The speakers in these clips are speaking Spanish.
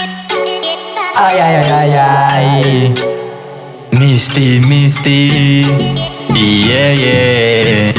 Ay, ay, ay, ay, ay. Misty, Misty. Yeah, yeah.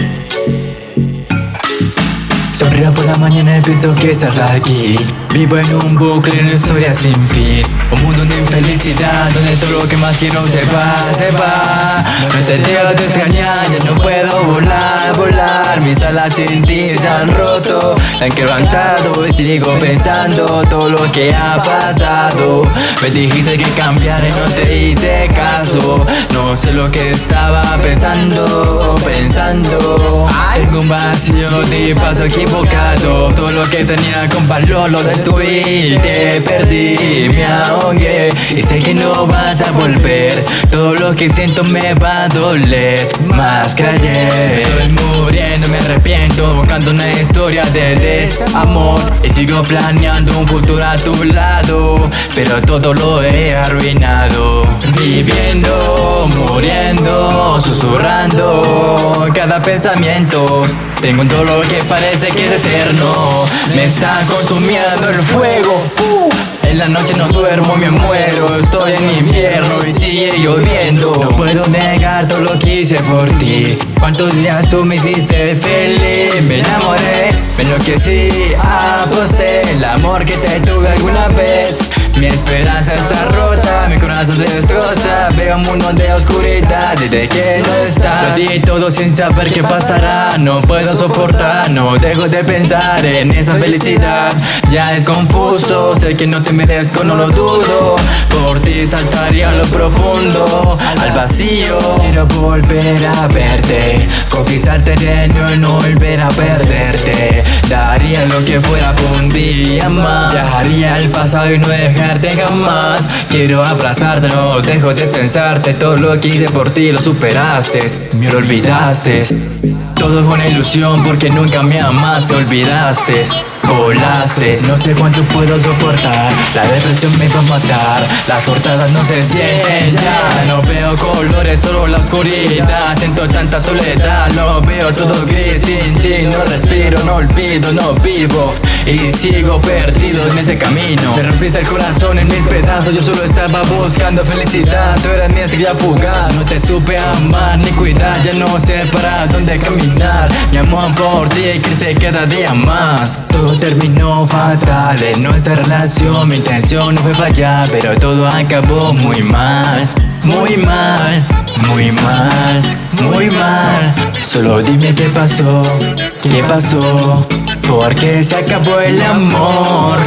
Sonrío por la mañana y pienso que estás aquí Vivo en un bucle, una historia sin fin Un mundo de infelicidad donde todo lo que más quiero se va, se va No te dejo de extrañar, ya no puedo volar, volar Mis alas sin ti se han roto. Han quebrantado y sigo pensando todo lo que ha pasado. Me dijiste que cambiar y no te hice caso. No sé lo que estaba pensando, pensando Tengo un vacío de paso equivocado. Todo lo que tenía con valor lo destruí. Te perdí, me ahogué. Y sé que no vas a volver. Todo lo que siento me va a doler Más que ayer. Estoy muriendo, me arrepiento Buscando una historia de desamor. Y sigo planeando un futuro a tu lado. Pero todo lo he arruinado. Viviendo, muriendo, susurrando Cada pensamiento. Tengo un dolor que parece que es eterno. Me está consumiendo el fuego. Uh. En la noche no duermo, me muero. Estoy en invierno y sigue lloviendo. No puedo negar todo lo que hice por ti. Cuántos días tú me hiciste feliz Me enamoré, me enloquecí Aposté el amor que te tuve alguna vez. Mi esperanza está rota, mi corazón se destroza. Veo un mundo de oscuridad desde que no estás Di todo sin saber qué pasará. No puedo soportar, no dejo de pensar en esa felicidad. Ya es confuso, sé que no te merezco, no lo dudo. Por ti saltaría lo profundo, al vacío. Quiero volver a verte, conquistar terreno y no volver a perderte. Daría lo que fuera día más. Viajaría al pasado y no dejar jamás. Quiero abrazarte, no dejo de pensarte. Todo lo que hice por ti lo superaste. Me lo olvidaste. Todo fue una ilusión porque nunca me amaste Olvidaste Volaste, no sé cuánto puedo soportar. La depresión me va a matar. Las cortadas no se sienten ya. No veo colores, solo la oscuridad. Siento tanta soledad. No veo todo gris sin ti. No respiro, no olvido, no vivo. Y sigo perdido en este camino. Me rompiste el corazón en mil pedazos. Yo solo estaba buscando felicidad. Tú eras mi estrella fugaz. No te supe amar ni cuidar. Ya no sé para dónde caminar. Mi amor por ti crece cada día más Terminó fatal. En nuestra relación Mi intención no fue fallar Pero todo acabó muy mal. Muy mal, muy mal, muy mal. Solo dime qué pasó, qué pasó Porque se acabó el amor